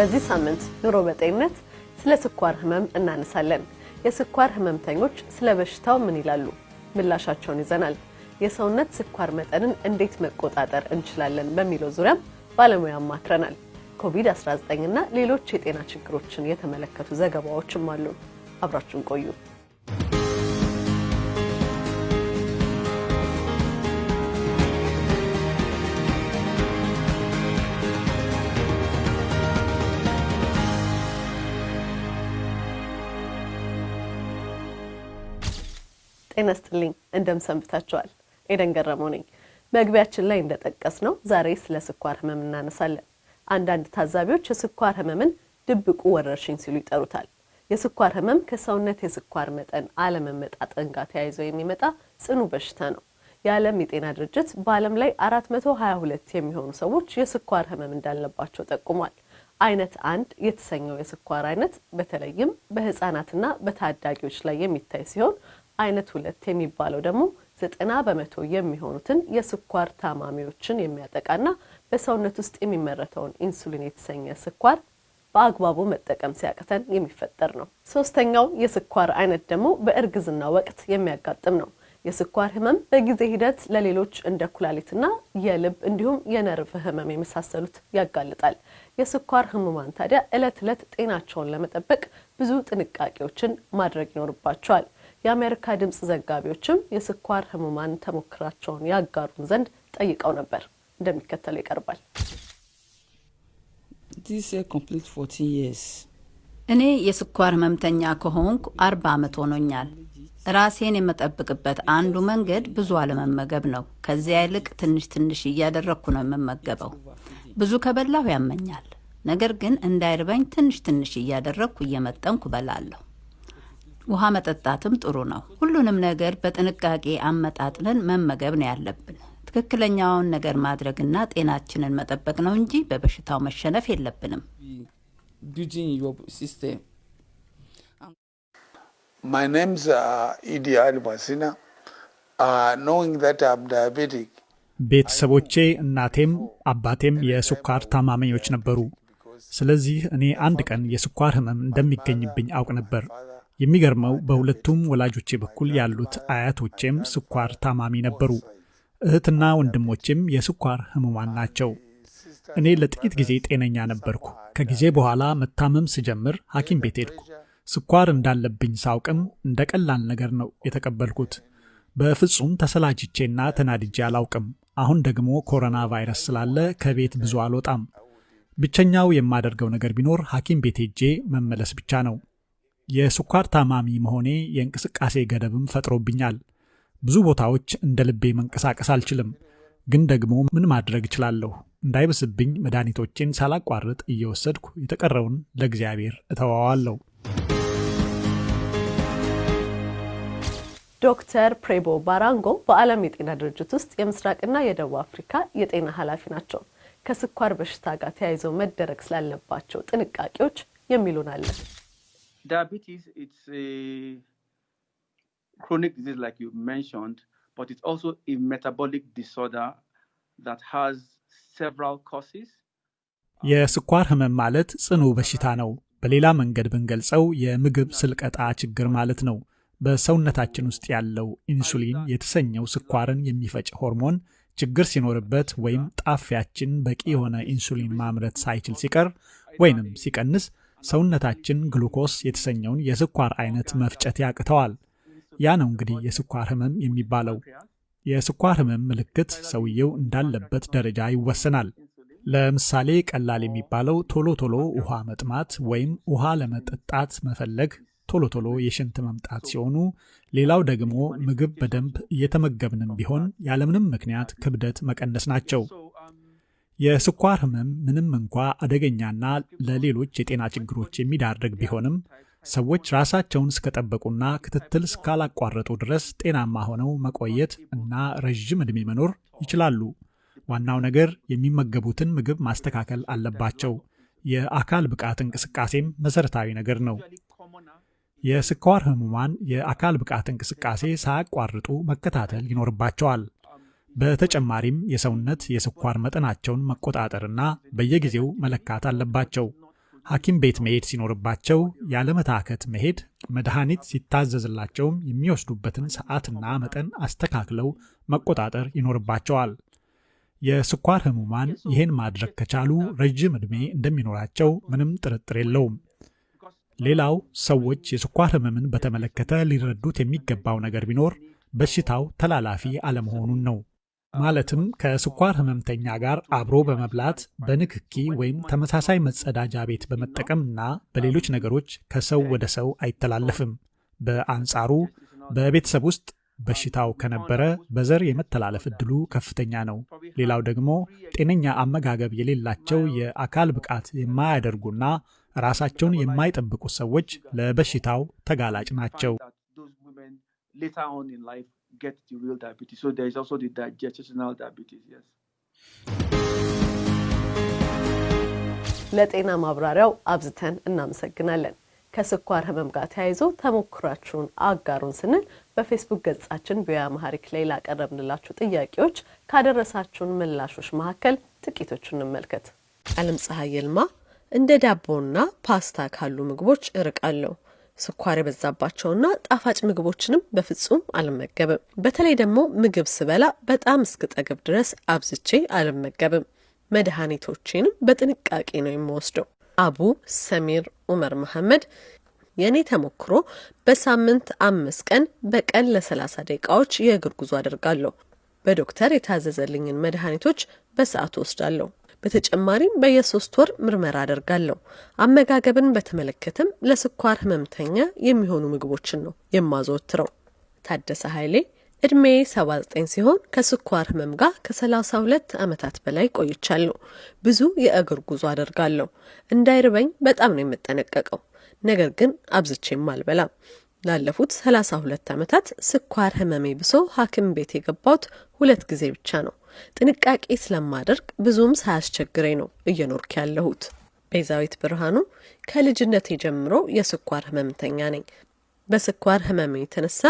በዚህ ሳምንት ኑሮ በጤንነት ስለ ስኳር ህመም እናነሳለን። የስኳር ህመምተኞች ስለ በሽታው ምን ይላሉ? ምላሻቸውን ይዘናል። የሰውነት ስኳር መጠንን እንዴት መቆጣጠር እንችላለን በሚለው ዙሪያም ባለሙያ አማክረናል። ኮቪድ-19 እና ሌሎች የጤና ችግሮችን የተመለከቱ ዘገባዎችም አሉ። አብራችሁን ቆዩ። ጤና ስጥልኝ እንደምን ሰንብታችኋል? ኤደን ገረመው ነኝ። መግቢያችን ላይ እንደጠቀስ ነው ዛሬ ስለ ስኳር ህመም እናነሳለን። አንዳንድ ታዛቢዎች የስኳር ህመምን ድብቁ ወረርሽኝ ሲሉ ይጠሩታል። የስኳር ህመም ከሰውነት የስኳር መጠን አለመመጣጠን ጋር ተያይዞ የሚመጣ ጽኑ በሽታ ነው። የዓለም የጤና ድርጅት በዓለም ላይ 422 የሚሆኑ ሰዎች የስኳር ህመም እንዳለባቸው ጠቁሟል። አይነት አንድ የተሰኘው የስኳር አይነት በተለይም በህፃናትና በታዳጊዎች ላይ የሚታይ ሲሆን አይነት ሁለት የሚባለው ደግሞ ዘጠና በመቶ የሚሆኑትን የስኳር ታማሚዎችን የሚያጠቃና በሰውነት ውስጥ የሚመረተውን ኢንሱሊን የተሰኘ ስኳር በአግባቡ መጠቀም ሲያቅተን የሚፈጠር ነው። ሶስተኛው የስኳር አይነት ደግሞ በእርግዝና ወቅት የሚያጋጥም ነው። የስኳር ህመም በጊዜ ሂደት ለሌሎች እንደ ኩላሊትና የልብ እንዲሁም የነርቭ ህመም የመሳሰሉት ያጋልጣል። የስኳር ህሙማን ታዲያ ዕለት ዕለት ጤናቸውን ለመጠበቅ ብዙ ጥንቃቄዎችን ማድረግ ይኖርባቸዋል። የአሜሪካ ድምፅ ዘጋቢዎችም የስኳር ህሙማን ተሞክራቸውን ያጋሩን ዘንድ ጠይቀው ነበር። እንደሚከተለው ይቀርባል። እኔ የስኳር ህመምተኛ ከሆንኩ አርባ ዓመት ሆኖኛል። ራሴን የምጠብቅበት አንዱ መንገድ ብዙ አለመመገብ ነው። ከዚያ ይልቅ ትንሽ ትንሽ እያደረግኩ ነው የምመገበው። ብዙ ከበላሁ ያመኛል። ነገር ግን እንዳይርበኝ ትንሽ ትንሽ እያደረግኩ እየመጠንኩ እበላለሁ። ውሃ መጠጣትም ጥሩ ነው። ሁሉንም ነገር በጥንቃቄ አመጣጥነን መመገብ ነው ያለብን። ትክክለኛውን ነገር ማድረግና ጤናችንን መጠበቅ ነው እንጂ በበሽታው መሸነፍ የለብንም። My name's uh, Idi Ali Masina. Uh, knowing that I'm diabetic, ቤተሰቦቼ እናቴም አባቴም የስኳር ታማሚዎች ነበሩ። ስለዚህ እኔ አንድ ቀን የስኳር ህመም እንደሚገኝብኝ አውቅ ነበር። የሚገርመው በሁለቱም ወላጆቼ በኩል ያሉት አያቶቼም ስኳር ታማሚ ነበሩ። እህትና ወንድሞቼም የስኳር ህሙማን ናቸው። እኔ ለጥቂት ጊዜ ጤነኛ ነበርኩ። ከጊዜ በኋላ መታመም ስጀምር ሐኪም ቤት ሄድኩ። ስኳር እንዳለብኝ ሳውቅም እንደ ቀላል ነገር ነው የተቀበልኩት። በፍጹም ተሰላችቼና ተናድጄ አላውቅም። አሁን ደግሞ ኮሮና ቫይረስ ስላለ ከቤት ብዙ አልወጣም። ብቸኛው የማደርገው ነገር ቢኖር ሐኪም ቤት ሄጄ መመለስ ብቻ ነው። የስኳር ታማሚ መሆኔ የእንቅስቃሴ ገደብም ፈጥሮብኛል። ብዙ ቦታዎች እንደ ልቤ መንቀሳቀስ አልችልም። ግን ደግሞ ምን ማድረግ እችላለሁ? እንዳይብስብኝ መድኃኒቶቼን ሳላቋርጥ እየወሰድኩ የተቀረውን ለእግዚአብሔር እተዋዋለሁ። ዶክተር ፕሬቦ ባራንጎ በዓለም የጤና ድርጅት ውስጥ የምስራቅና የደቡብ አፍሪካ የጤና ኃላፊ ናቸው። ከስኳር በሽታ ጋር ተያይዘው መደረግ ስላለባቸው ጥንቃቄዎች የሚሉን አለን። diabetes it's a chronic disease like you mentioned but it's also a metabolic disorder that has several causes የስኳር ህመም ማለት ጽኑ በሽታ ነው። በሌላ መንገድ ብንገልጸው የምግብ ስልቀጣ ችግር ማለት ነው። በሰውነታችን ውስጥ ያለው ኢንሱሊን የተሰኘው ስኳርን የሚፈጭ ሆርሞን ችግር ሲኖርበት ወይም ጣፊያችን በቂ የሆነ ኢንሱሊን ማምረት ሳይችል ሲቀር ወይንም ሲቀንስ ሰውነታችን ግሉኮስ የተሰኘውን የስኳር አይነት መፍጨት ያቅተዋል። ያ ነው እንግዲህ የስኳር ህመም የሚባለው። የስኳር ህመም ምልክት ሰውየው እንዳለበት ደረጃ ይወሰናል። ለምሳሌ ቀላል የሚባለው ቶሎ ቶሎ ውሃ መጥማት ወይም ውሃ ለመጠጣት መፈለግ፣ ቶሎ ቶሎ የሽንት መምጣት ሲሆኑ፣ ሌላው ደግሞ ምግብ በደንብ እየተመገብንም ቢሆን ያለምንም ምክንያት ክብደት መቀነስ ናቸው። የስኳር ህመም ምንም እንኳ አደገኛና ለሌሎች የጤና ችግሮች የሚዳርግ ቢሆንም ሰዎች ራሳቸውን እስከጠበቁና ክትትል እስካላቋረጡ ድረስ ጤናማ ሆነው መቆየት እና ረዥም ዕድሜ መኖር ይችላሉ። ዋናው ነገር የሚመገቡትን ምግብ ማስተካከል አለባቸው። የአካል ብቃት እንቅስቃሴም መሰረታዊ ነገር ነው። የስኳር ህሙማን የአካል ብቃት እንቅስቃሴ ሳያቋርጡ መከታተል ይኖርባቸዋል። በተጨማሪም የሰውነት የስኳር መጠናቸውን መቆጣጠርና በየጊዜው መለካት አለባቸው። ሐኪም ቤት መሄድ ሲኖርባቸው ያለመታከት መሄድ፣ መድኃኒት ሲታዘዝላቸውም የሚወስዱበትን ሰዓትና መጠን አስተካክለው መቆጣጠር ይኖርባቸዋል። የስኳር ህሙማን ይህን ማድረግ ከቻሉ ረጅም ዕድሜ እንደሚኖራቸው ምንም ጥርጥር የለውም። ሌላው ሰዎች የስኳር ህመምን በተመለከተ ሊረዱት የሚገባው ነገር ቢኖር በሽታው ተላላፊ አለመሆኑን ነው። ማለትም ከስኳር ህመምተኛ ጋር አብሮ በመብላት በንክኪ ወይም ተመሳሳይ መጸዳጃ ቤት በመጠቀምና በሌሎች ነገሮች ከሰው ወደ ሰው አይተላለፍም። በአንጻሩ በቤተሰብ ውስጥ በሽታው ከነበረ በዘር የመተላለፍ እድሉ ከፍተኛ ነው። ሌላው ደግሞ ጤነኛ አመጋገብ የሌላቸው የአካል ብቃት የማያደርጉና ራሳቸውን የማይጠብቁ ሰዎች ለበሽታው ተጋላጭ ናቸው። get the real diabetes. So there is also the gestational diabetes, yes. ለጤና ማብራሪያው አብዝተን እናመሰግናለን። ከስኳር ህመም ጋር ተያይዞ ተሞክሯችሁን አጋሩን ስንል በፌስቡክ ገጻችን VOA Amharic ላይ ላቀረብንላችሁ ጥያቄዎች ካደረሳችሁን ምላሾች መካከል ጥቂቶቹን እንመልከት። አለም ፀሐይ ይልማ እንደ ዳቦና ፓስታ ካሉ ምግቦች እርቃለሁ። ስኳር የበዛባቸውና ጣፋጭ ምግቦችንም በፍጹም አልመገብም። በተለይ ደግሞ ምግብ ስበላ በጣም እስክጠግብ ድረስ አብዝቼ አልመገብም። መድኃኒቶቼንም በጥንቃቄ ነው የምወስደው። አቡ ሰሚር ኡመር መሐመድ የእኔ ተሞክሮ በሳምንት አምስት ቀን በቀን ለሰላሳ ደቂቃዎች የእግር ጉዞ አደርጋለሁ። በዶክተር የታዘዘልኝን መድኃኒቶች በሰዓቱ ወስዳለሁ። በተጨማሪም በየሶስት ወር ምርመራ አደርጋለሁ። አመጋገብን በተመለከተም ለስኳር ህመምተኛ የሚሆኑ ምግቦችን ነው የማዘወትረው። ታደሰ ኃይሌ እድሜ 79 ሲሆን ከስኳር ህመም ጋር ከ32 ዓመታት በላይ ቆይቻለሁ። ብዙ የእግር ጉዞ አደርጋለሁ። እንዳይርበኝ በጣም ነው የምጠነቀቀው። ነገር ግን አብዝቼም አልበላም። ላለፉት 32 ዓመታት ስኳር ህመሜ ብሶ ሐኪም ቤት የገባሁት ሁለት ጊዜ ብቻ ነው። ጥንቃቄ ስለማደርግ ብዙም ሳያስቸግረኝ ነው እየኖርክ ያለሁት። ቤዛዊት ብርሃኑ ከልጅነቴ ጀምሮ የስኳር ህመምተኛ ነኝ። በስኳር ህመሜ የተነሳ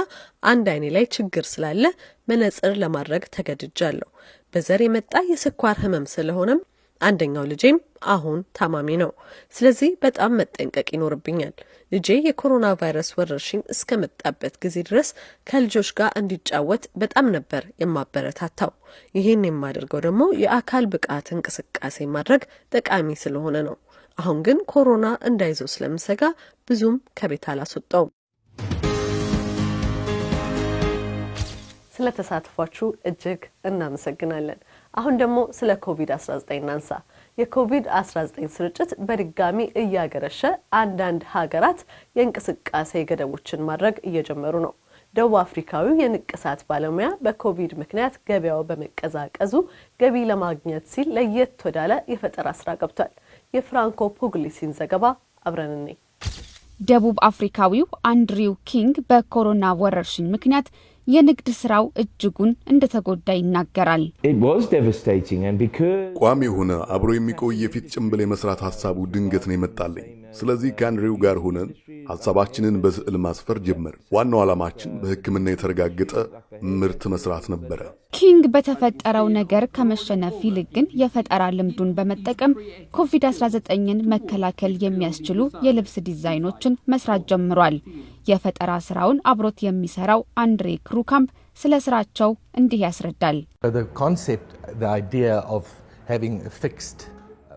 አንድ አይኔ ላይ ችግር ስላለ መነጽር ለማድረግ ተገድጃለሁ። በዘር የመጣ የስኳር ህመም ስለሆነም አንደኛው ልጄም አሁን ታማሚ ነው። ስለዚህ በጣም መጠንቀቅ ይኖርብኛል። ልጄ የኮሮና ቫይረስ ወረርሽኝ እስከመጣበት ጊዜ ድረስ ከልጆች ጋር እንዲጫወት በጣም ነበር የማበረታታው። ይህን የማደርገው ደግሞ የአካል ብቃት እንቅስቃሴ ማድረግ ጠቃሚ ስለሆነ ነው። አሁን ግን ኮሮና እንዳይዘው ስለምሰጋ ብዙም ከቤት አላስወጣውም። ስለተሳትፏችሁ እጅግ እናመሰግናለን። አሁን ደግሞ ስለ ኮቪድ-19 እናንሳ። የኮቪድ-19 ስርጭት በድጋሚ እያገረሸ አንዳንድ ሀገራት የእንቅስቃሴ ገደቦችን ማድረግ እየጀመሩ ነው። ደቡብ አፍሪካዊው የንቅሳት ባለሙያ በኮቪድ ምክንያት ገበያው በመቀዛቀዙ ገቢ ለማግኘት ሲል ለየት ወዳለ የፈጠራ ስራ ገብቷል። የፍራንኮ ፑግሊሲን ዘገባ አብረን እንይ። ደቡብ አፍሪካዊው አንድሪው ኪንግ በኮሮና ወረርሽኝ ምክንያት የንግድ ስራው እጅጉን እንደተጎዳ ይናገራል። ቋሚ የሆነ አብሮ የሚቆይ የፊት ጭንብል የመስራት ሀሳቡ ድንገት ነው የመጣልኝ። ስለዚህ ከአንድሪው ጋር ሆነን ሀሳባችንን በስዕል ማስፈር ጀመር። ዋናው ዓላማችን በሕክምና የተረጋገጠ ምርት መስራት ነበረ። ኪንግ በተፈጠረው ነገር ከመሸነፍ ይልቅ ግን የፈጠራ ልምዱን በመጠቀም ኮቪድ-19ን መከላከል የሚያስችሉ የልብስ ዲዛይኖችን መስራት ጀምሯል። የፈጠራ ስራውን አብሮት የሚሰራው አንድሬ ክሩካምፕ ስለ ስራቸው እንዲህ ያስረዳል።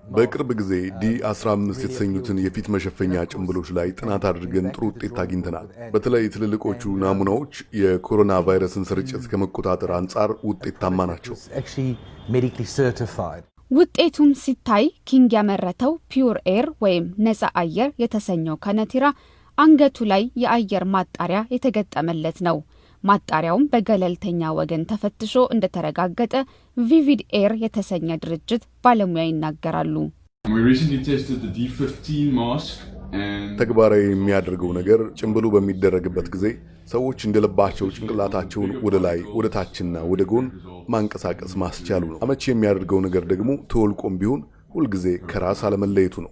በቅርብ ጊዜ ዲ 15 የተሰኙትን የፊት መሸፈኛ ጭንብሎች ላይ ጥናት አድርገን ጥሩ ውጤት አግኝተናል። በተለይ ትልልቆቹ ናሙናዎች የኮሮና ቫይረስን ስርጭት ከመቆጣጠር አንጻር ውጤታማ ናቸው። ውጤቱም ሲታይ ኪንግ ያመረተው pure air ወይም ነፃ አየር የተሰኘው ከነቲራ አንገቱ ላይ የአየር ማጣሪያ የተገጠመለት ነው። ማጣሪያውም በገለልተኛ ወገን ተፈትሾ እንደተረጋገጠ ቪቪድ ኤር የተሰኘ ድርጅት ባለሙያ ይናገራሉ። ተግባራዊ የሚያደርገው ነገር ጭንብሉ በሚደረግበት ጊዜ ሰዎች እንደልባቸው ጭንቅላታቸውን ወደ ላይ ወደ ታችና ወደ ጎን ማንቀሳቀስ ማስቻሉ ነው። አመቺ የሚያደርገው ነገር ደግሞ ተወልቆም ቢሆን ሁልጊዜ ከራስ አለመለየቱ ነው።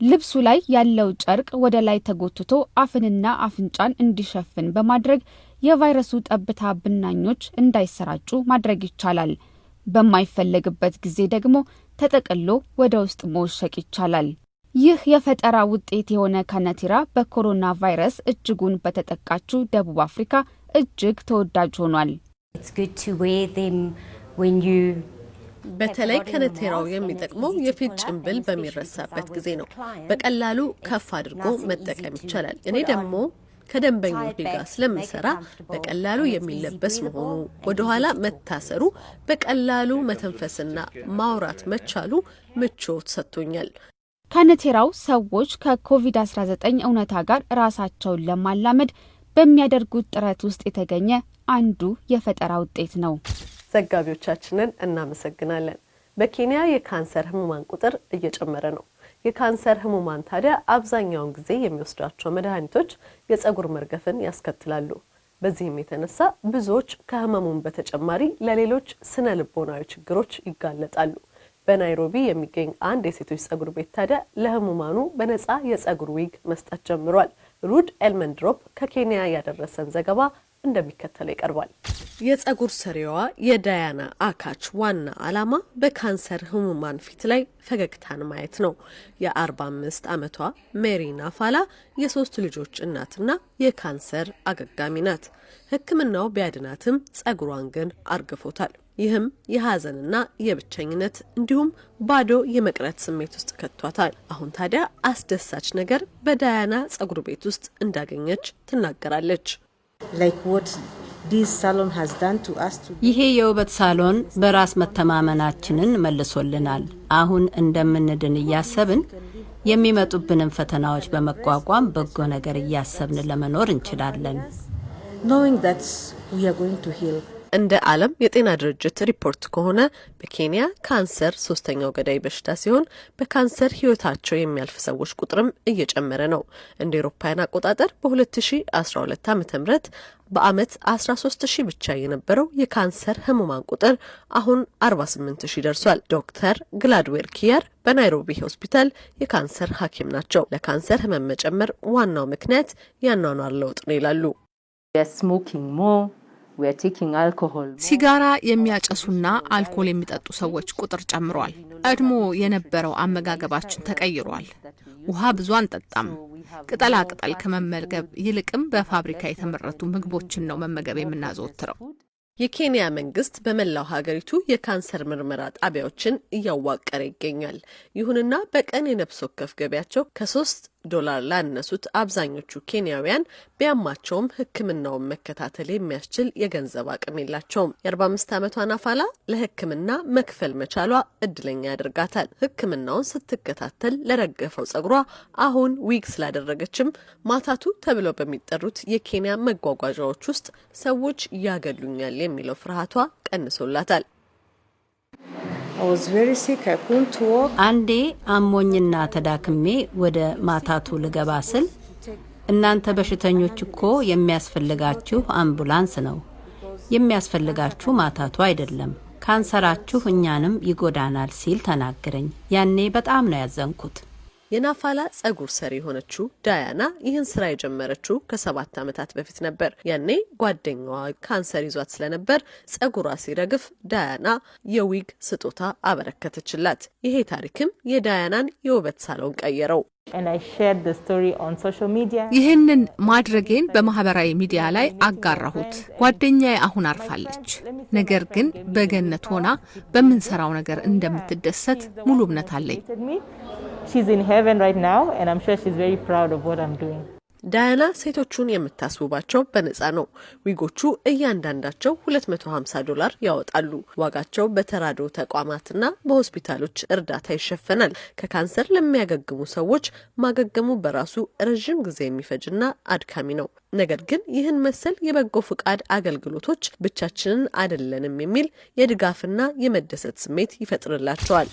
ልብሱ ላይ ያለው ጨርቅ ወደ ላይ ተጎትቶ አፍንና አፍንጫን እንዲሸፍን በማድረግ የቫይረሱ ጠብታ ብናኞች እንዳይሰራጩ ማድረግ ይቻላል። በማይፈለግበት ጊዜ ደግሞ ተጠቅሎ ወደ ውስጥ መወሸቅ ይቻላል። ይህ የፈጠራ ውጤት የሆነ ካናቲራ በኮሮና ቫይረስ እጅጉን በተጠቃችው ደቡብ አፍሪካ እጅግ ተወዳጅ ሆኗል። በተለይ ከነቴራው የሚጠቅመው የፊት ጭንብል በሚረሳበት ጊዜ ነው። በቀላሉ ከፍ አድርጎ መጠቀም ይቻላል። እኔ ደግሞ ከደንበኞች ጋር ስለምሰራ በቀላሉ የሚለበስ መሆኑ፣ ወደኋላ መታሰሩ፣ በቀላሉ መተንፈስና ማውራት መቻሉ ምቾት ሰጥቶኛል። ካነቴራው ሰዎች ከኮቪድ-19 እውነታ ጋር ራሳቸውን ለማላመድ በሚያደርጉት ጥረት ውስጥ የተገኘ አንዱ የፈጠራ ውጤት ነው። ዘጋቢዎቻችንን እናመሰግናለን። በኬንያ የካንሰር ህሙማን ቁጥር እየጨመረ ነው። የካንሰር ህሙማን ታዲያ አብዛኛውን ጊዜ የሚወስዷቸው መድኃኒቶች የጸጉር መርገፍን ያስከትላሉ። በዚህም የተነሳ ብዙዎች ከህመሙ በተጨማሪ ለሌሎች ስነ ልቦናዊ ችግሮች ይጋለጣሉ። በናይሮቢ የሚገኝ አንድ የሴቶች ጸጉር ቤት ታዲያ ለህሙማኑ በነጻ የጸጉር ዊግ መስጠት ጀምሯል። ሩድ ኤልመንድሮፕ ከኬንያ ያደረሰን ዘገባ እንደሚከተለው ይቀርባል። የጸጉር ሰሪዋ የዳያና አካች ዋና ዓላማ በካንሰር ህሙማን ፊት ላይ ፈገግታን ማየት ነው። የ45 ዓመቷ ሜሪ ናፋላ የሶስት ልጆች እናትና የካንሰር አገጋሚ ናት። ሕክምናው ቢያድናትም ጸጉሯን ግን አርግፎታል። ይህም የሀዘንና የብቸኝነት እንዲሁም ባዶ የመቅረት ስሜት ውስጥ ከቷታል። አሁን ታዲያ አስደሳች ነገር በዳያና ጸጉር ቤት ውስጥ እንዳገኘች ትናገራለች። ይሄ የውበት ሳሎን በራስ መተማመናችንን መልሶልናል። አሁን እንደምንድን እያሰብን የሚመጡብንን ፈተናዎች በመቋቋም በጎ ነገር እያሰብን ለመኖር እንችላለን። እንደ ዓለም የጤና ድርጅት ሪፖርት ከሆነ በኬንያ ካንሰር ሶስተኛው ገዳይ በሽታ ሲሆን በካንሰር ህይወታቸው የሚያልፍ ሰዎች ቁጥርም እየጨመረ ነው። እንደ ኤሮፓውያን አቆጣጠር በ2012 ዓ ም በአመት 13 ሺህ ብቻ የነበረው የካንሰር ህሙማን ቁጥር አሁን 48 ሺህ ደርሷል። ዶክተር ግላድዌር ኪያር በናይሮቢ ሆስፒታል የካንሰር ሐኪም ናቸው። ለካንሰር ህመም መጨመር ዋናው ምክንያት ያኗኗር ለውጥ ነው ይላሉ። ሲጋራ የሚያጨሱና አልኮል የሚጠጡ ሰዎች ቁጥር ጨምሯል። ቀድሞ የነበረው አመጋገባችን ተቀይሯል። ውሃ ብዙ አንጠጣም። ቅጠላ ቅጠል ከመመገብ ይልቅም በፋብሪካ የተመረቱ ምግቦችን ነው መመገብ የምናዘወትረው። የኬንያ መንግስት በመላው ሀገሪቱ የካንሰር ምርመራ ጣቢያዎችን እያዋቀረ ይገኛል። ይሁንና በቀን የነፍስ ወከፍ ገቢያቸው ከሶስት ዶላር ላነሱት አብዛኞቹ ኬንያውያን ቢያማቸውም ሕክምናውን መከታተል የሚያስችል የገንዘብ አቅም የላቸውም። የ45 ዓመቷ ናፋላ ለሕክምና መክፈል መቻሏ እድለኛ ያደርጋታል። ሕክምናውን ስትከታተል ለረገፈው ጸጉሯ አሁን ዊግ ስላደረገችም ማታቱ ተብለው በሚጠሩት የኬንያ መጓጓዣዎች ውስጥ ሰዎች ያገሉኛል የሚለው ፍርሃቷ ቀንሶላታል። አንዴ አሞኝና ተዳክሜ ወደ ማታቱ ልገባ ስል እናንተ በሽተኞች እኮ የሚያስፈልጋችሁ አምቡላንስ ነው፣ የሚያስፈልጋችሁ ማታቱ አይደለም፣ ካንሰራችሁ እኛንም ይጎዳናል ሲል ተናገረኝ። ያኔ በጣም ነው ያዘንኩት። የናፋላ ጸጉር ሰሪ የሆነችው ዳያና ይህን ስራ የጀመረችው ከሰባት ዓመታት በፊት ነበር። ያኔ ጓደኛዋ ካንሰር ይዟት ስለነበር ጸጉሯ ሲረግፍ ዳያና የዊግ ስጦታ አበረከተችላት። ይሄ ታሪክም የዳያናን የውበት ሳሎን ቀየረው። ይህንን ማድረጌን በማህበራዊ ሚዲያ ላይ አጋራሁት። ጓደኛዬ አሁን አርፋለች፣ ነገር ግን በገነት ሆና በምንሰራው ነገር እንደምትደሰት ሙሉ እምነት አለኝ። ዳያና ሴቶቹን የምታስውባቸው በነጻ ነው። ዊጎቹ እያንዳንዳቸው 250 ዶላር ያወጣሉ። ዋጋቸው በተራድኦ ተቋማትና በሆስፒታሎች እርዳታ ይሸፈናል። ከካንሰር ለሚያገግሙ ሰዎች ማገገሙ በራሱ ረዥም ጊዜ የሚፈጅና አድካሚ ነው። ነገር ግን ይህን መሰል የበጎ ፍቃድ አገልግሎቶች ብቻችንን አይደለንም የሚል የድጋፍና የመደሰት ስሜት ይፈጥርላቸዋል።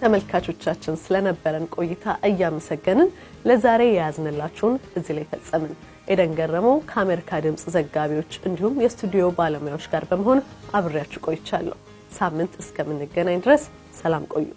ተመልካቾቻችን ስለነበረን ቆይታ እያመሰገንን ለዛሬ የያዝንላችሁን እዚህ ላይ ፈጸምን። ኤደን ገረመው ከአሜሪካ ድምፅ ዘጋቢዎች እንዲሁም የስቱዲዮ ባለሙያዎች ጋር በመሆን አብሬያችሁ ቆይቻለሁ። ሳምንት እስከምንገናኝ ድረስ ሰላም ቆዩ።